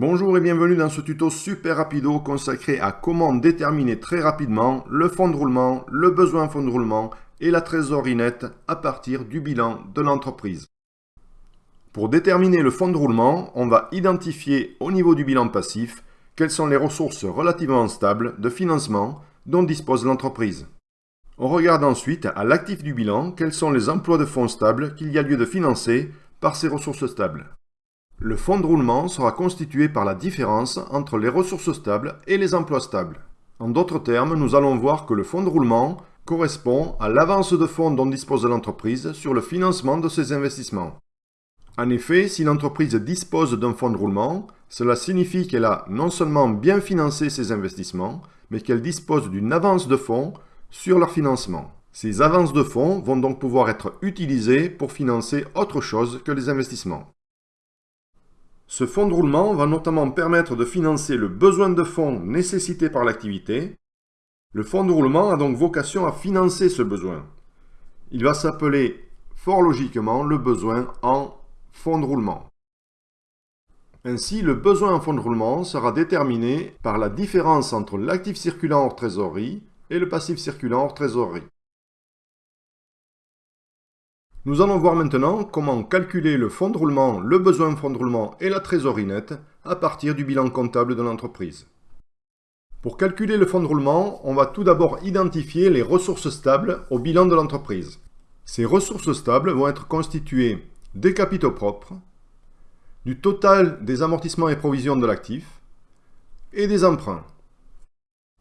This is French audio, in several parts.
Bonjour et bienvenue dans ce tuto super rapido consacré à comment déterminer très rapidement le fonds de roulement, le besoin fonds de roulement et la trésorerie nette à partir du bilan de l'entreprise. Pour déterminer le fonds de roulement, on va identifier au niveau du bilan passif quelles sont les ressources relativement stables de financement dont dispose l'entreprise. On regarde ensuite à l'actif du bilan quels sont les emplois de fonds stables qu'il y a lieu de financer par ces ressources stables. Le fonds de roulement sera constitué par la différence entre les ressources stables et les emplois stables. En d'autres termes, nous allons voir que le fonds de roulement correspond à l'avance de fonds dont dispose l'entreprise sur le financement de ses investissements. En effet, si l'entreprise dispose d'un fonds de roulement, cela signifie qu'elle a non seulement bien financé ses investissements, mais qu'elle dispose d'une avance de fonds sur leur financement. Ces avances de fonds vont donc pouvoir être utilisées pour financer autre chose que les investissements. Ce fonds de roulement va notamment permettre de financer le besoin de fonds nécessité par l'activité. Le fonds de roulement a donc vocation à financer ce besoin. Il va s'appeler fort logiquement le besoin en fonds de roulement. Ainsi, le besoin en fonds de roulement sera déterminé par la différence entre l'actif circulant hors trésorerie et le passif circulant hors trésorerie. Nous allons voir maintenant comment calculer le fonds de roulement, le besoin fonds de roulement et la trésorerie nette à partir du bilan comptable de l'entreprise. Pour calculer le fonds de roulement, on va tout d'abord identifier les ressources stables au bilan de l'entreprise. Ces ressources stables vont être constituées des capitaux propres, du total des amortissements et provisions de l'actif et des emprunts.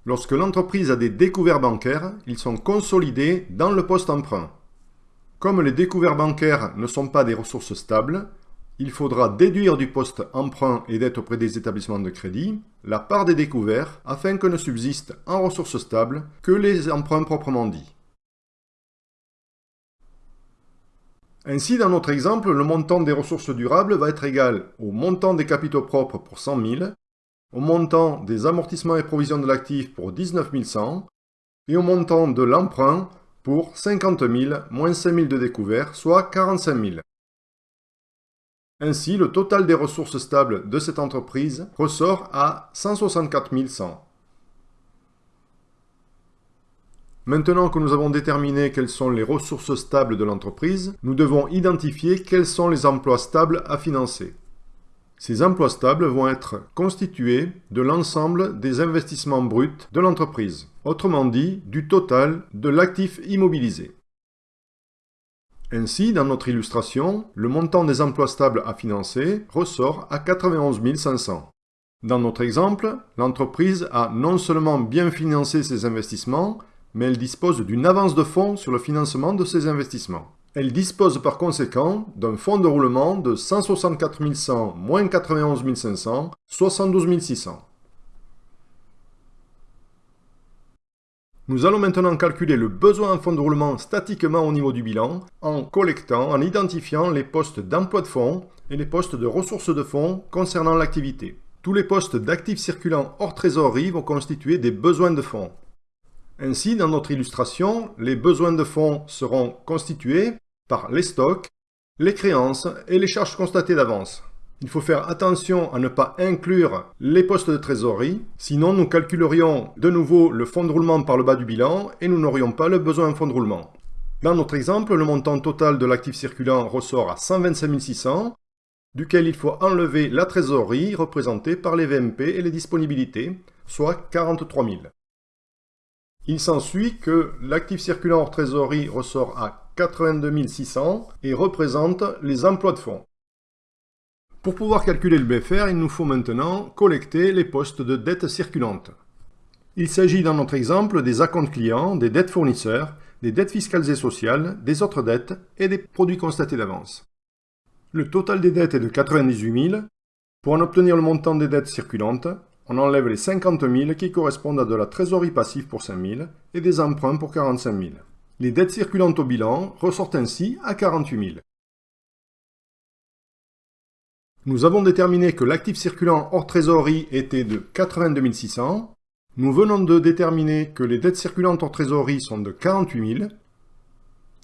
Lorsque l'entreprise a des découverts bancaires, ils sont consolidés dans le poste emprunt. Comme les découverts bancaires ne sont pas des ressources stables, il faudra déduire du poste emprunt et dette auprès des établissements de crédit la part des découverts afin que ne subsistent en ressources stables que les emprunts proprement dits. Ainsi, dans notre exemple, le montant des ressources durables va être égal au montant des capitaux propres pour 100 000, au montant des amortissements et provisions de l'actif pour 19 100 et au montant de l'emprunt pour 50 000 moins 5 000 de découvert, soit 45 000. Ainsi, le total des ressources stables de cette entreprise ressort à 164 100. Maintenant que nous avons déterminé quelles sont les ressources stables de l'entreprise, nous devons identifier quels sont les emplois stables à financer. Ces emplois stables vont être constitués de l'ensemble des investissements bruts de l'entreprise, autrement dit du total de l'actif immobilisé. Ainsi, dans notre illustration, le montant des emplois stables à financer ressort à 91 500. Dans notre exemple, l'entreprise a non seulement bien financé ses investissements, mais elle dispose d'une avance de fonds sur le financement de ses investissements. Elle dispose par conséquent d'un fonds de roulement de 164 100 moins 91 500, 72 600. Nous allons maintenant calculer le besoin en fonds de roulement statiquement au niveau du bilan en collectant, en identifiant les postes d'emploi de fonds et les postes de ressources de fonds concernant l'activité. Tous les postes d'actifs circulants hors trésorerie vont constituer des besoins de fonds. Ainsi, dans notre illustration, les besoins de fonds seront constitués par les stocks, les créances et les charges constatées d'avance. Il faut faire attention à ne pas inclure les postes de trésorerie, sinon nous calculerions de nouveau le fonds de roulement par le bas du bilan et nous n'aurions pas le besoin en fonds de roulement. Dans notre exemple, le montant total de l'actif circulant ressort à 125 600, duquel il faut enlever la trésorerie représentée par les VMP et les disponibilités, soit 43 000. Il s'ensuit que l'actif circulant hors trésorerie ressort à 82 600 et représente les emplois de fonds. Pour pouvoir calculer le BFR, il nous faut maintenant collecter les postes de dettes circulantes. Il s'agit dans notre exemple des acomptes clients, des dettes fournisseurs, des dettes fiscales et sociales, des autres dettes et des produits constatés d'avance. Le total des dettes est de 98 000. Pour en obtenir le montant des dettes circulantes, on enlève les 50 000 qui correspondent à de la trésorerie passive pour 5 000 et des emprunts pour 45 000. Les dettes circulantes au bilan ressortent ainsi à 48 000. Nous avons déterminé que l'actif circulant hors trésorerie était de 82 600. Nous venons de déterminer que les dettes circulantes hors trésorerie sont de 48 000.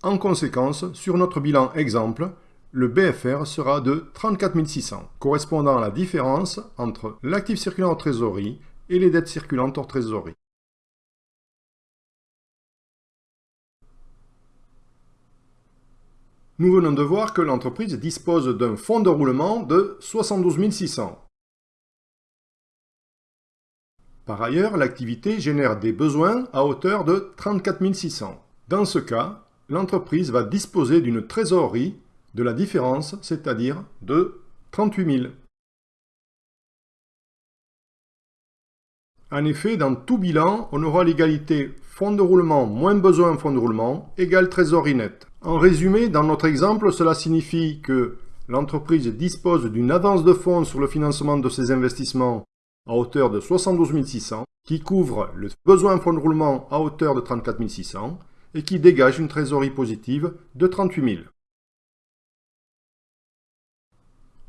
En conséquence, sur notre bilan exemple, le BFR sera de 34 600, correspondant à la différence entre l'actif circulant en trésorerie et les dettes circulantes hors trésorerie. Nous venons de voir que l'entreprise dispose d'un fonds de roulement de 72 600. Par ailleurs, l'activité génère des besoins à hauteur de 34 600. Dans ce cas, l'entreprise va disposer d'une trésorerie de la différence, c'est-à-dire de 38 000. En effet, dans tout bilan, on aura l'égalité fonds de roulement moins besoin fonds de roulement égale trésorerie nette. En résumé, dans notre exemple, cela signifie que l'entreprise dispose d'une avance de fonds sur le financement de ses investissements à hauteur de 72 600, qui couvre le besoin fonds de roulement à hauteur de 34 600 et qui dégage une trésorerie positive de 38 000.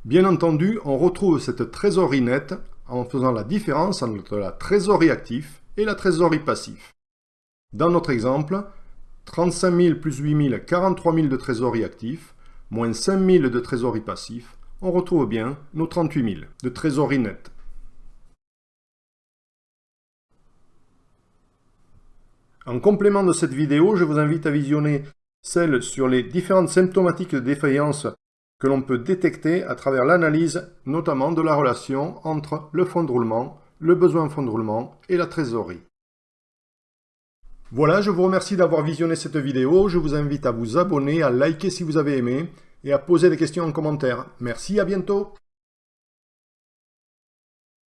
Bien entendu, on retrouve cette trésorerie nette en faisant la différence entre la trésorerie active et la trésorerie passive. Dans notre exemple, 35 000 plus 8 000, 43 000 de trésorerie active, moins 5 000 de trésorerie passif, on retrouve bien nos 38 000 de trésorerie nette. En complément de cette vidéo, je vous invite à visionner celle sur les différentes symptomatiques de défaillance que l'on peut détecter à travers l'analyse notamment de la relation entre le fonds de roulement, le besoin en fonds de roulement et la trésorerie. Voilà, je vous remercie d'avoir visionné cette vidéo. Je vous invite à vous abonner, à liker si vous avez aimé et à poser des questions en commentaire. Merci, à bientôt